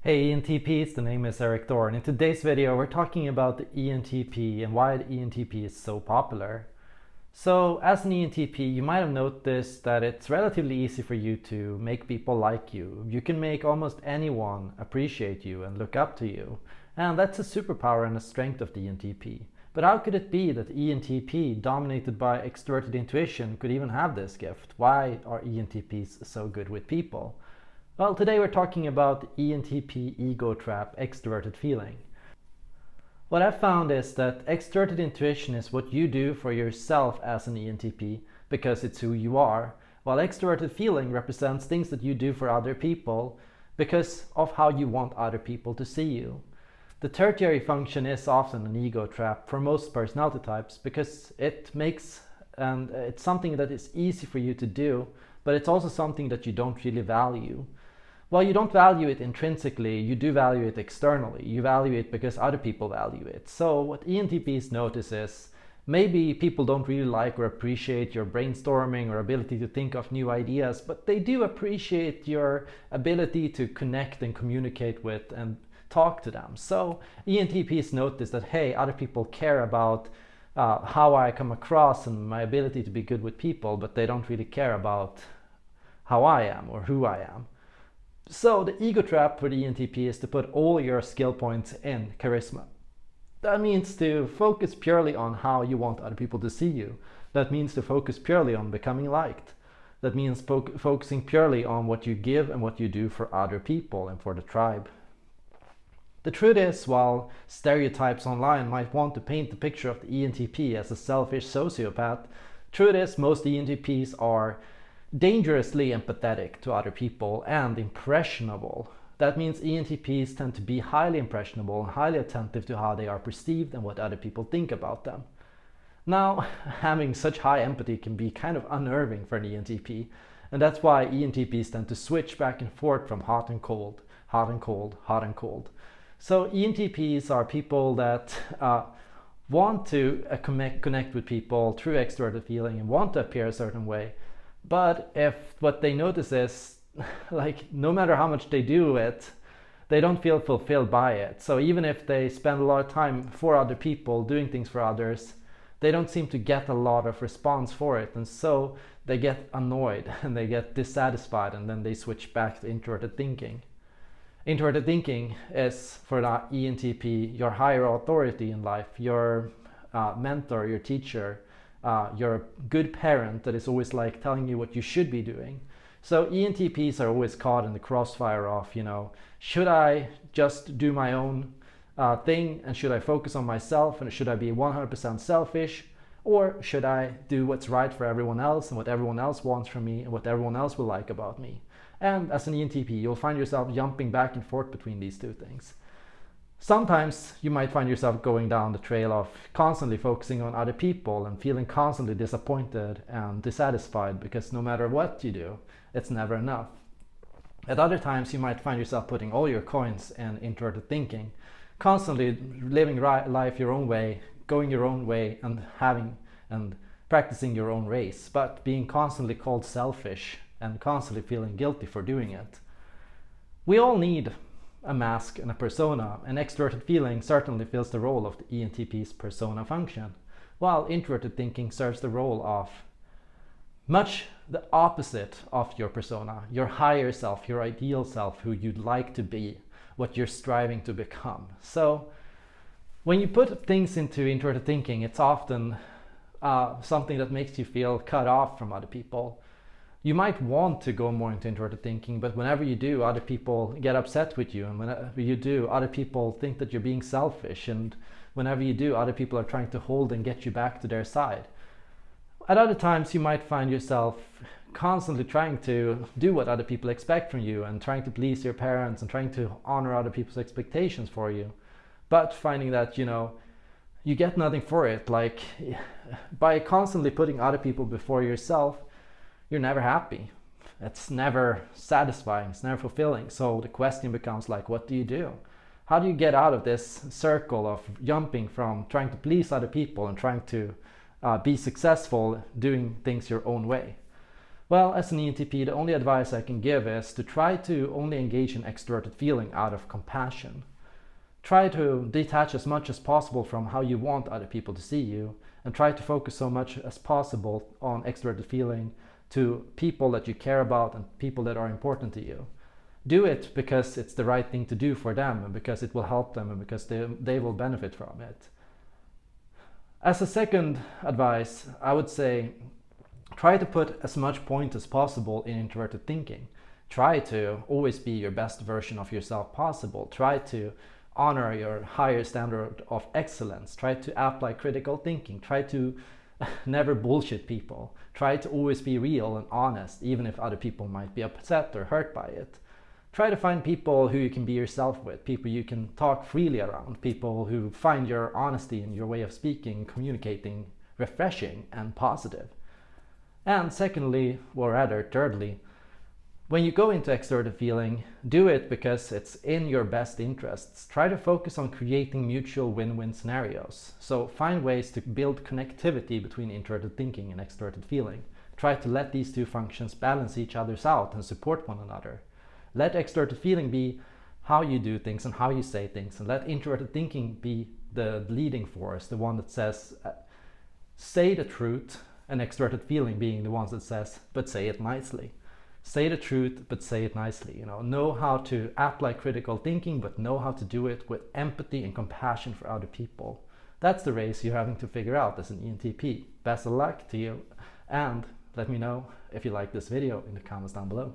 Hey ENTPs, the name is Eric and in today's video we're talking about the ENTP and why the ENTP is so popular. So as an ENTP you might have noticed that it's relatively easy for you to make people like you. You can make almost anyone appreciate you and look up to you. And that's a superpower and a strength of the ENTP. But how could it be that ENTP dominated by extroverted intuition could even have this gift? Why are ENTPs so good with people? Well, today we're talking about ENTP ego trap, extroverted feeling. What I've found is that extroverted intuition is what you do for yourself as an ENTP because it's who you are, while extroverted feeling represents things that you do for other people because of how you want other people to see you. The tertiary function is often an ego trap for most personality types because it makes and it's something that is easy for you to do, but it's also something that you don't really value. Well, you don't value it intrinsically, you do value it externally. You value it because other people value it. So what ENTPs notice is maybe people don't really like or appreciate your brainstorming or ability to think of new ideas, but they do appreciate your ability to connect and communicate with and talk to them. So ENTPs notice that, hey, other people care about uh, how I come across and my ability to be good with people, but they don't really care about how I am or who I am. So the ego trap for the ENTP is to put all your skill points in charisma. That means to focus purely on how you want other people to see you. That means to focus purely on becoming liked. That means fo focusing purely on what you give and what you do for other people and for the tribe. The truth is, while stereotypes online might want to paint the picture of the ENTP as a selfish sociopath, truth is most ENTPs are dangerously empathetic to other people and impressionable. That means ENTPs tend to be highly impressionable and highly attentive to how they are perceived and what other people think about them. Now, having such high empathy can be kind of unnerving for an ENTP, and that's why ENTPs tend to switch back and forth from hot and cold, hot and cold, hot and cold. So ENTPs are people that uh, want to uh, connect, connect with people through extroverted feeling and want to appear a certain way, but if what they notice is like no matter how much they do it, they don't feel fulfilled by it. So even if they spend a lot of time for other people, doing things for others, they don't seem to get a lot of response for it. And so they get annoyed and they get dissatisfied and then they switch back to introverted thinking. Introverted thinking is for the ENTP your higher authority in life, your uh, mentor, your teacher, uh, you're a good parent that is always like telling you what you should be doing. So ENTPs are always caught in the crossfire of, you know, should I just do my own uh, thing and should I focus on myself and should I be 100% selfish or should I do what's right for everyone else and what everyone else wants from me and what everyone else will like about me? And as an ENTP, you'll find yourself jumping back and forth between these two things. Sometimes you might find yourself going down the trail of constantly focusing on other people and feeling constantly disappointed and dissatisfied because no matter what you do, it's never enough. At other times you might find yourself putting all your coins in introverted thinking, constantly living life your own way, going your own way and having and practicing your own race, but being constantly called selfish and constantly feeling guilty for doing it. We all need a mask and a persona, and extroverted feeling certainly fills the role of the ENTP's persona function, while introverted thinking serves the role of much the opposite of your persona, your higher self, your ideal self, who you'd like to be, what you're striving to become. So when you put things into introverted thinking, it's often uh, something that makes you feel cut off from other people you might want to go more into introverted thinking, but whenever you do, other people get upset with you. And whenever you do, other people think that you're being selfish. And whenever you do, other people are trying to hold and get you back to their side. At other times, you might find yourself constantly trying to do what other people expect from you and trying to please your parents and trying to honor other people's expectations for you. But finding that, you know, you get nothing for it. Like by constantly putting other people before yourself, you're never happy. It's never satisfying, it's never fulfilling. So the question becomes like, what do you do? How do you get out of this circle of jumping from trying to please other people and trying to uh, be successful doing things your own way? Well, as an ENTP, the only advice I can give is to try to only engage in extroverted feeling out of compassion. Try to detach as much as possible from how you want other people to see you and try to focus so much as possible on extroverted feeling to people that you care about and people that are important to you. Do it because it's the right thing to do for them and because it will help them and because they, they will benefit from it. As a second advice, I would say try to put as much point as possible in introverted thinking. Try to always be your best version of yourself possible. Try to honor your higher standard of excellence. Try to apply critical thinking. Try to never bullshit people. Try to always be real and honest, even if other people might be upset or hurt by it. Try to find people who you can be yourself with, people you can talk freely around, people who find your honesty and your way of speaking, communicating refreshing and positive. And secondly, or rather thirdly, when you go into extroverted feeling, do it because it's in your best interests. Try to focus on creating mutual win-win scenarios. So find ways to build connectivity between introverted thinking and extroverted feeling. Try to let these two functions balance each other's out and support one another. Let extroverted feeling be how you do things and how you say things and let introverted thinking be the leading force, the one that says, uh, say the truth, and extroverted feeling being the ones that says, but say it nicely say the truth but say it nicely you know. Know how to apply critical thinking but know how to do it with empathy and compassion for other people. That's the race you're having to figure out as an ENTP best of luck to you and let me know if you like this video in the comments down below